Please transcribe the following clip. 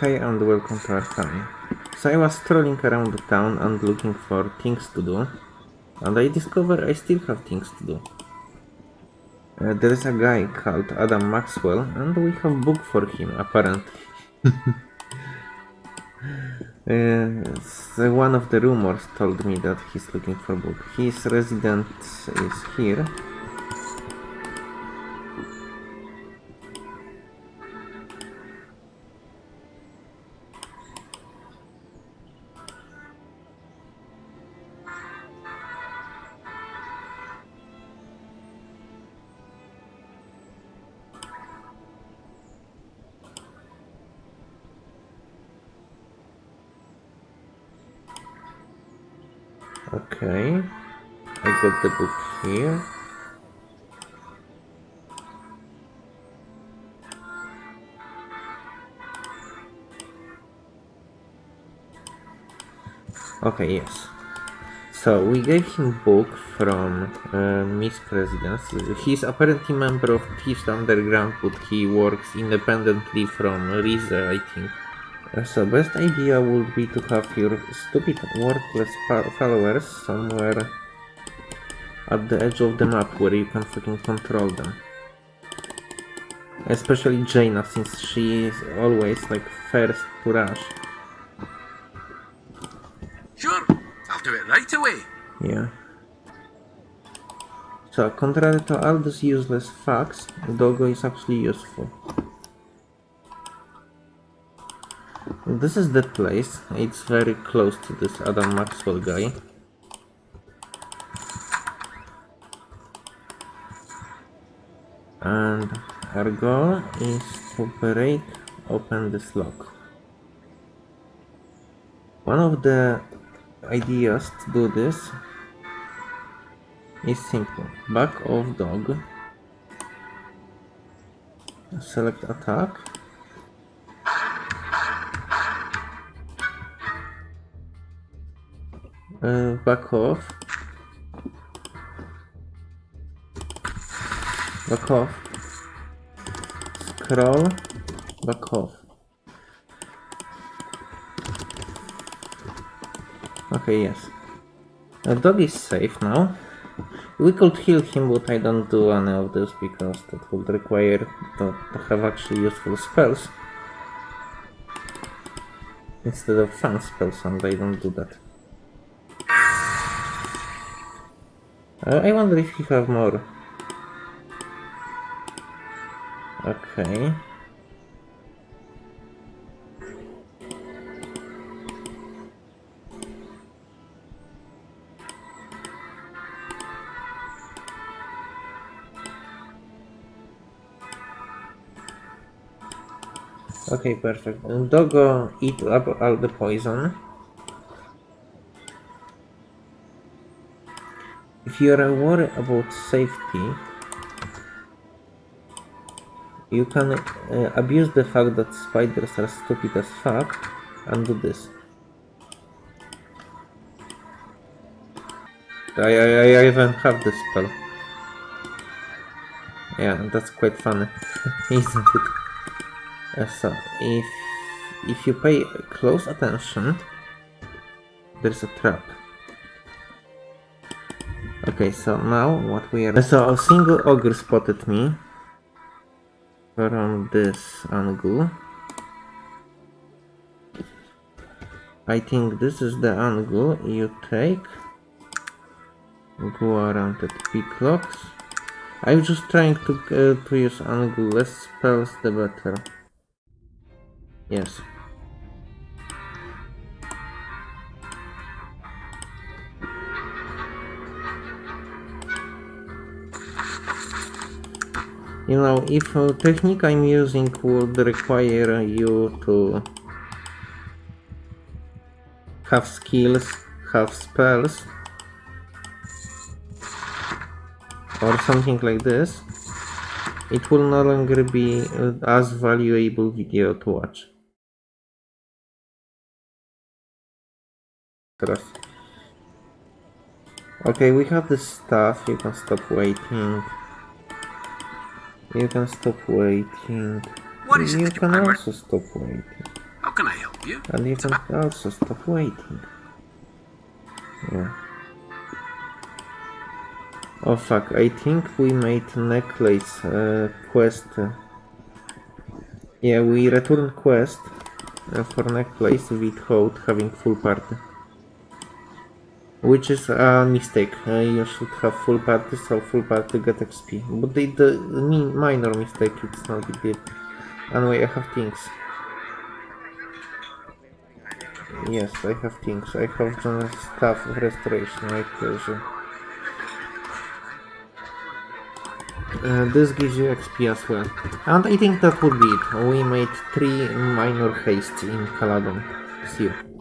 Hey and welcome to our. So I was strolling around the town and looking for things to do, and I discovered I still have things to do. Uh, there is a guy called Adam Maxwell, and we have book for him, apparently. uh, one of the rumors told me that he's looking for book. His residence is here. Okay. I got the book here. Okay, yes. So we gave him book from uh, Miss President. He's apparently member of Thieves Underground, but he works independently from Riza, I think. So best idea would be to have your stupid worthless followers somewhere at the edge of the map where you can fucking control them. Especially Jaina, since she is always like first to rush. Sure, I'll do it right away. Yeah. So, contrary to all these useless facts, Dogo is actually useful. This is the place. It's very close to this Adam Maxwell guy. And our goal is to break open this lock. One of the ideas to do this is simple. Back off dog. Select attack. Uh, back off. Back off. Scroll. Back off. Okay, yes. The dog is safe now. We could heal him, but I don't do any of this because that would require to, to have actually useful spells. Instead of fun spells, and I don't do that. Uh, I wonder if he have more. Okay. Okay, perfect. Dogo eat up all the poison. If you're worried about safety, you can uh, abuse the fact that spiders are stupid as fuck and do this. I, I, I even have this spell. Yeah, that's quite funny, isn't it? Uh, so, if, if you pay close attention, there's a trap. Okay, so now what we are... So a single ogre spotted me from this angle. I think this is the angle you take. Go around at picklocks. I'm just trying to, uh, to use angle. Less spells the better. Yes. You know, if a technique I'm using would require you to have skills, have spells, or something like this, it will no longer be uh, as valuable video to watch. Trust. Okay, we have the stuff, you can stop waiting. You can stop waiting. What is you it can you also stop waiting. How can I help you? And you can also stop waiting. Yeah. Oh fuck, I think we made necklace uh, quest. Yeah, we return quest uh, for necklace with Hout having full party. Which is a mistake. Uh, you should have full party, so full party get XP. But the, the mi- minor mistake, it's not big deal. Anyway, I have things. Yes, I have things. I have general stuff of restoration. Uh, this gives you XP as well. And I think that would be it. We made three minor hastes in Caladon. See you.